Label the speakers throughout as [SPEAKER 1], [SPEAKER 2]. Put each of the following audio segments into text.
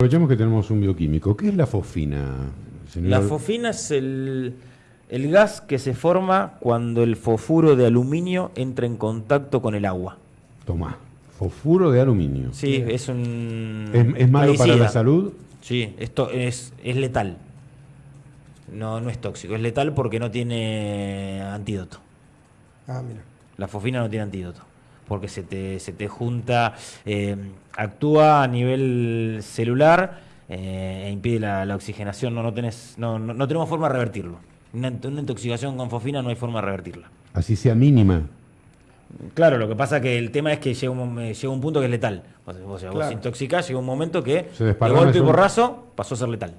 [SPEAKER 1] Aprovechamos que tenemos un bioquímico. ¿Qué es la fosfina, señor?
[SPEAKER 2] La fosfina es el, el gas que se forma cuando el fosfuro de aluminio entra en contacto con el agua.
[SPEAKER 1] Tomá, fosfuro de aluminio.
[SPEAKER 2] Sí, es un...
[SPEAKER 1] ¿Es, es malo para la salud?
[SPEAKER 2] Sí, esto es, es letal. No, no es tóxico, es letal porque no tiene antídoto.
[SPEAKER 3] Ah, mira.
[SPEAKER 2] La fosfina no tiene antídoto. Porque se te, se te junta, eh, actúa a nivel celular eh, e impide la, la oxigenación. No, no, tenés, no, no, no tenemos forma de revertirlo. Una, una intoxicación con fosfina no hay forma de revertirla.
[SPEAKER 1] Así sea mínima.
[SPEAKER 2] Claro, lo que pasa que el tema es que llega un, eh, llega un punto que es letal. O sea, vos,
[SPEAKER 3] Claro.
[SPEAKER 2] intoxicás, llega un momento que
[SPEAKER 1] Se
[SPEAKER 2] de golpe y
[SPEAKER 1] eso.
[SPEAKER 2] porrazo pasó a ser letal.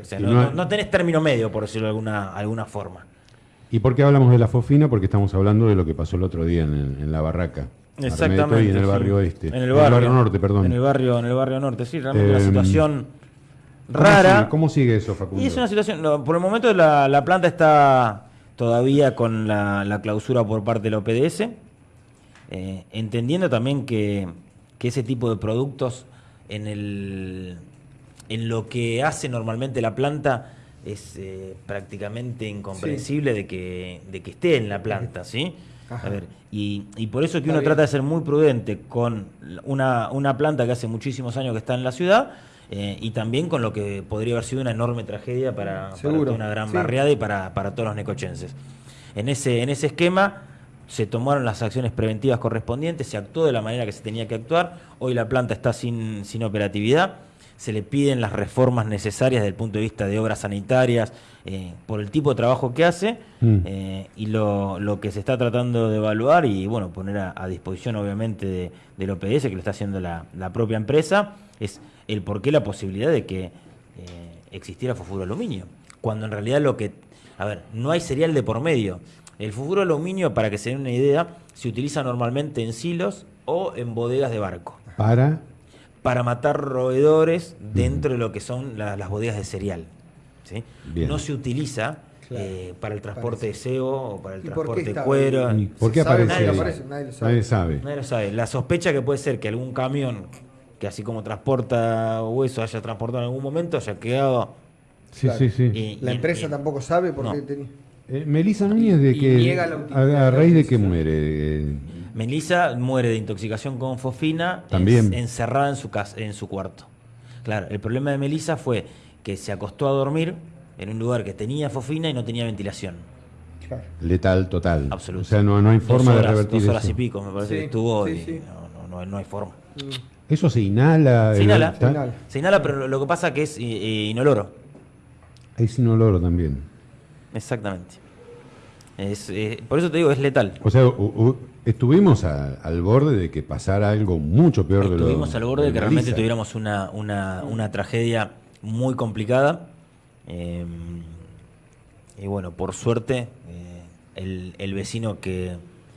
[SPEAKER 2] O sea, no,
[SPEAKER 1] no
[SPEAKER 2] no-
[SPEAKER 1] hay-
[SPEAKER 2] no tenés término medio, por decirlo de alguna, alguna forma.
[SPEAKER 1] ¿Y por qué hablamos de la fosfina? Porque estamos hablando de lo que pasó el otro día en, la barraca. Y en el
[SPEAKER 2] sí.
[SPEAKER 1] barrio oeste.
[SPEAKER 2] En el barrio,
[SPEAKER 1] norte, perdón.
[SPEAKER 2] En el barrio, en el barrio norte, sí, realmente una
[SPEAKER 1] Em,
[SPEAKER 2] situación
[SPEAKER 1] ¿Cómo
[SPEAKER 2] rara.
[SPEAKER 1] sigue- ¿Cómo sigue eso, Facundo?
[SPEAKER 2] Y es una situación, no, por el momento la, la planta está todavía con la, la clausura por parte de la OPDS, eh, entendiendo también que, que ese tipo de productos en, el, en lo que hace normalmente la planta es eh, prácticamente incomprensible de, que, de que esté en la planta, ¿sí?
[SPEAKER 3] Ajá.
[SPEAKER 2] A ver, y, y por eso que
[SPEAKER 3] Está
[SPEAKER 2] uno
[SPEAKER 3] bien.
[SPEAKER 2] trata de ser muy prudente con una, una planta que hace muchísimos años que está en la ciudad eh, y también con lo que podría haber sido una enorme tragedia para, para
[SPEAKER 3] Seguro,
[SPEAKER 2] toda una gran
[SPEAKER 3] sí.
[SPEAKER 2] barriada y para, para todos los necochenses. En ese, en ese esquema se tomaron las acciones preventivas correspondientes, se actuó de la manera que se tenía que actuar, hoy la planta está sin, sin operatividad, se le piden las reformas necesarias desde el punto de vista de obras sanitarias, eh, por el tipo de trabajo que hace,
[SPEAKER 1] Mm.
[SPEAKER 2] eh, y lo, lo que se está tratando de evaluar y bueno, poner a, a disposición obviamente de, del OPS, que lo está haciendo la, la propia empresa, es el por qué la posibilidad de que eh, existiera fosfuro aluminio. Cuando en realidad lo que, a ver, no hay cereal de por medio. El fosfuro aluminio, para que se den una idea, se utiliza normalmente en silos o en bodegas de barco
[SPEAKER 1] Para.
[SPEAKER 2] Para matar roedores dentro de lo que son la- las bodegas de cereal. ¿sí? No se utiliza
[SPEAKER 3] Claro.
[SPEAKER 2] eh, para el transporte de cebo o para el
[SPEAKER 3] ¿Y por qué
[SPEAKER 2] transporte de cuero.
[SPEAKER 1] ¿Por
[SPEAKER 3] ¿Se
[SPEAKER 1] qué aparece
[SPEAKER 2] Nadie lo
[SPEAKER 3] aparece, nadie lo sabe.
[SPEAKER 1] Nadie sabe.
[SPEAKER 2] Nadie lo sabe. La sospecha que puede ser que algún camión que así como transporta hueso haya transportado en algún momento haya quedado...
[SPEAKER 1] Sí,
[SPEAKER 3] Claro.
[SPEAKER 1] sí, sí.
[SPEAKER 2] y-
[SPEAKER 3] La
[SPEAKER 2] y-
[SPEAKER 3] empresa
[SPEAKER 2] y-
[SPEAKER 3] tampoco sabe por
[SPEAKER 2] No.
[SPEAKER 3] qué tenía.
[SPEAKER 1] Eh, Melissa Núñez, de que. a, raíz de que muere. eh,
[SPEAKER 2] Melissa muere de intoxicación con fosfina
[SPEAKER 1] También.
[SPEAKER 2] en- encerrada en su, casa, en su cuarto. Claro, el problema de Melissa fue que se acostó a dormir en un lugar que tenía fosfina y no tenía ventilación.
[SPEAKER 3] Claro.
[SPEAKER 1] letal total.
[SPEAKER 2] Absoluto.
[SPEAKER 1] O sea, no, no hay forma
[SPEAKER 2] horas,
[SPEAKER 1] de revertir
[SPEAKER 2] Dos horas
[SPEAKER 1] eso.
[SPEAKER 2] y pico, me parece
[SPEAKER 3] Sí,
[SPEAKER 2] que estuvo
[SPEAKER 3] sí,
[SPEAKER 2] y
[SPEAKER 3] sí.
[SPEAKER 2] no, no, no, no hay forma.
[SPEAKER 1] Eso se inhala.
[SPEAKER 2] Se inhala.
[SPEAKER 3] Se inhala.
[SPEAKER 2] Se inhala, pero lo- que pasa que es eh, eh, inoloro.
[SPEAKER 1] Hay sin olor también.
[SPEAKER 2] Exactamente. Es, eh, por eso te digo, es letal.
[SPEAKER 1] O sea, u- u- estuvimos a- al borde de que pasara algo mucho peor de lo
[SPEAKER 2] Estuvimos al borde de que realmente tuviéramos una, una, una tragedia muy complicada. eh, y bueno, por suerte, eh, el, el vecino que,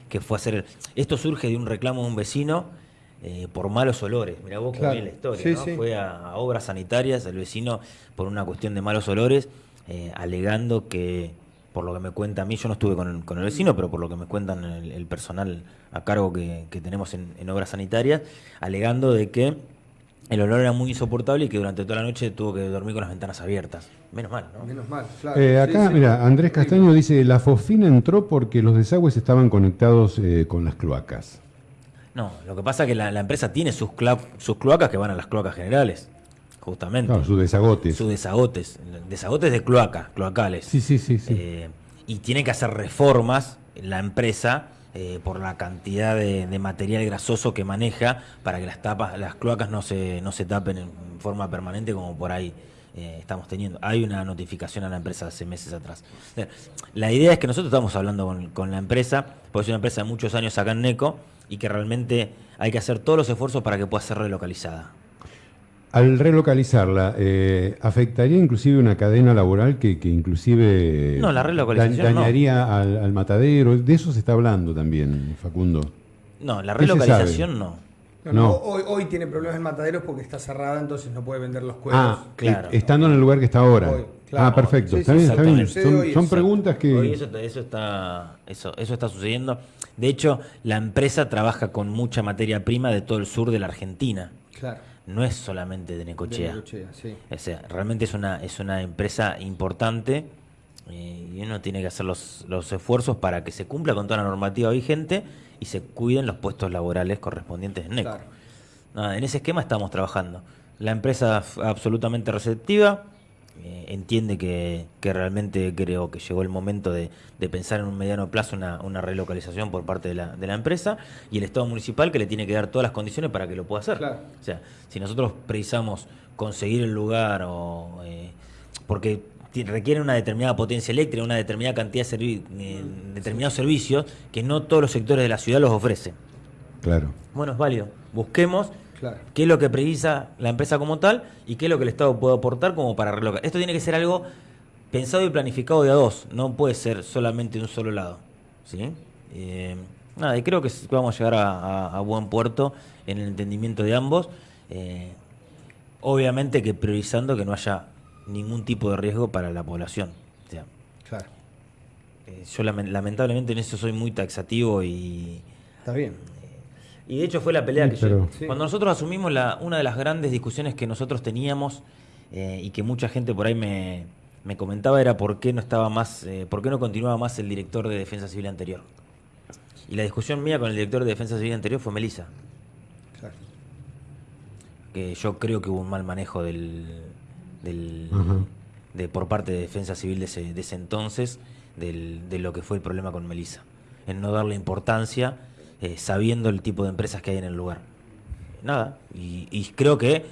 [SPEAKER 2] que fue a hacer... Esto surge de un reclamo de un vecino eh, por malos olores. Mira vos
[SPEAKER 3] Claro.
[SPEAKER 2] la historia.
[SPEAKER 3] Sí,
[SPEAKER 2] ¿no?
[SPEAKER 3] sí.
[SPEAKER 2] Fue a, a obras sanitarias, el vecino, por una cuestión de malos olores, eh, alegando que, por lo que me cuenta a mí, yo no estuve con el, con el vecino, pero por lo que me cuentan el, el personal a cargo que, que tenemos en, en obras sanitarias, alegando de que el olor era muy insoportable y que durante toda la noche tuvo que dormir con las ventanas abiertas. Menos mal, ¿no?
[SPEAKER 3] Menos mal, claro.
[SPEAKER 1] Eh,
[SPEAKER 3] Sí,
[SPEAKER 1] acá,
[SPEAKER 3] sí.
[SPEAKER 1] mira, Andrés Castaño dice, la fosfina entró porque los desagües estaban conectados eh, con las cloacas.
[SPEAKER 2] No, lo que pasa es que la, la empresa tiene sus, cla- sus cloacas que van a las cloacas generales, justamente.
[SPEAKER 1] Claro, sus desagotes.
[SPEAKER 2] Sus desagotes, desagotes de cloaca, cloacales.
[SPEAKER 1] Sí, sí, sí, sí.
[SPEAKER 2] Eh, y tiene que hacer reformas la empresa eh, por la cantidad de, de material grasoso que maneja para que las tapas, las cloacas no se, no se tapen en forma permanente como por ahí eh, estamos teniendo. Hay una notificación a la empresa hace meses atrás. La idea es que nosotros estamos hablando con, con la empresa, porque es una empresa de muchos años acá en NECO, y que realmente hay que hacer todos los esfuerzos para que pueda ser relocalizada.
[SPEAKER 1] Al relocalizarla, eh, ¿afectaría inclusive una cadena laboral que, que inclusive
[SPEAKER 2] No, la relocalización
[SPEAKER 1] da-
[SPEAKER 2] no.
[SPEAKER 1] dañaría al, al matadero? De eso se está hablando también, Facundo.
[SPEAKER 2] No, la
[SPEAKER 1] ¿Qué se
[SPEAKER 2] relocalización no.
[SPEAKER 3] No, Hoy, hoy tiene problemas en mataderos porque está cerrada, entonces no puede vender los cueros.
[SPEAKER 1] Ah,
[SPEAKER 2] claro.
[SPEAKER 1] eh, estando en el lugar que está ahora.
[SPEAKER 3] Hoy, claro.
[SPEAKER 1] ah, perfecto.
[SPEAKER 3] Sí,
[SPEAKER 1] está
[SPEAKER 3] sí,
[SPEAKER 1] bien, está bien. Son, preguntas que...
[SPEAKER 2] Hoy eso, eso está eso, eso está sucediendo. De hecho, la empresa trabaja con mucha materia prima de todo el sur de la Argentina.
[SPEAKER 3] Claro.
[SPEAKER 2] No es solamente de Necochea.
[SPEAKER 3] De Necochea, sí.
[SPEAKER 2] O sea, realmente es una, es una empresa importante eh, y uno tiene que hacer los, los esfuerzos para que se cumpla con toda la normativa vigente y se cuiden los puestos laborales correspondientes en NECO.
[SPEAKER 3] Claro.
[SPEAKER 2] Nada, en ese esquema estamos trabajando. La empresa absolutamente receptiva, eh, entiende que, que realmente creo que llegó el momento de, de pensar en un mediano plazo una, una relocalización por parte de la, de la empresa y el Estado municipal que le tiene que dar todas las condiciones para que lo pueda hacer.
[SPEAKER 3] Claro.
[SPEAKER 2] O sea, si nosotros precisamos conseguir el lugar o... eh, porque ti- requiere una determinada potencia eléctrica, una determinada cantidad de servi- eh, determinados servicios que no todos los sectores de la ciudad los ofrecen.
[SPEAKER 1] Claro.
[SPEAKER 2] Bueno, es válido. Busquemos
[SPEAKER 3] Claro.
[SPEAKER 2] qué es lo que precisa la empresa como tal y qué es lo que el Estado puede aportar como para relocar. Esto tiene que ser algo pensado y planificado de a dos, no puede ser solamente de un solo lado. ¿sí? Eh, nada, y creo que vamos a llegar a, a- a buen puerto en el entendimiento de ambos. Eh, obviamente que priorizando que no haya ningún tipo de riesgo para la población. O sea,
[SPEAKER 3] Claro.
[SPEAKER 2] eh, yo lamen- lamentablemente en eso soy muy taxativo y...
[SPEAKER 3] Está bien.
[SPEAKER 2] Y de hecho fue la pelea
[SPEAKER 1] Sí,
[SPEAKER 2] que
[SPEAKER 1] pero-
[SPEAKER 2] yo...
[SPEAKER 3] Sí.
[SPEAKER 2] Cuando nosotros asumimos la, una de las grandes discusiones que nosotros teníamos eh, y que mucha gente por ahí me, me comentaba era por qué no estaba más, eh, por qué no continuaba más el director de Defensa Civil anterior. Y la discusión mía con el director de Defensa Civil anterior fue Melissa,
[SPEAKER 3] Claro.
[SPEAKER 2] que yo creo que hubo un mal manejo del, de por parte de Defensa Civil de ese, de ese entonces del- de lo que fue el problema con Melissa, en no darle importancia eh, sabiendo el tipo de empresas que hay en el lugar. Nada, y, y creo que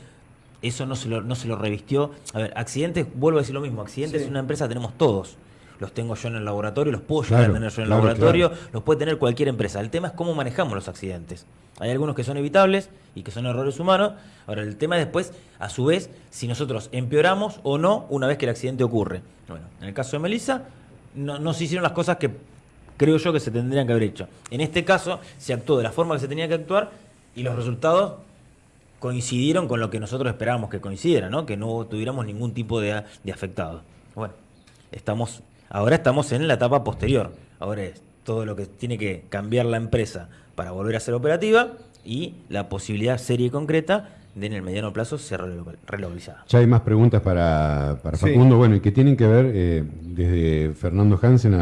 [SPEAKER 2] eso no se, lo, no se lo revistió. A ver, accidentes, vuelvo a decir lo mismo, accidentes
[SPEAKER 3] Sí.
[SPEAKER 2] es una empresa, tenemos todos. Los tengo yo en el laboratorio, los puedo llegar
[SPEAKER 1] Claro,
[SPEAKER 2] a tener yo en el
[SPEAKER 1] claro,
[SPEAKER 2] laboratorio,
[SPEAKER 1] claro.
[SPEAKER 2] los puede tener cualquier empresa. El tema es cómo manejamos los accidentes. Hay algunos que son evitables y que son errores humanos. Ahora, el tema es después, a su vez, si nosotros empeoramos o no una vez que el accidente ocurre. Bueno, en el caso de Melissa, no, no se hicieron las cosas que creo yo que se tendrían que haber hecho. En este caso, se actuó de la forma que se tenía que actuar y los resultados coincidieron con lo que nosotros esperábamos que coincidiera, ¿no? Que no tuviéramos ningún tipo de, de afectado. Bueno, estamos, ahora estamos en la etapa posterior. Ahora es todo lo que tiene que cambiar la empresa para volver a ser operativa y la posibilidad seria y concreta de en el mediano plazo ser relocal- relocalizada.
[SPEAKER 1] Ya hay más preguntas para, para
[SPEAKER 3] Sí.
[SPEAKER 1] Facundo, bueno, y que tienen que ver eh, desde Fernando Hansen a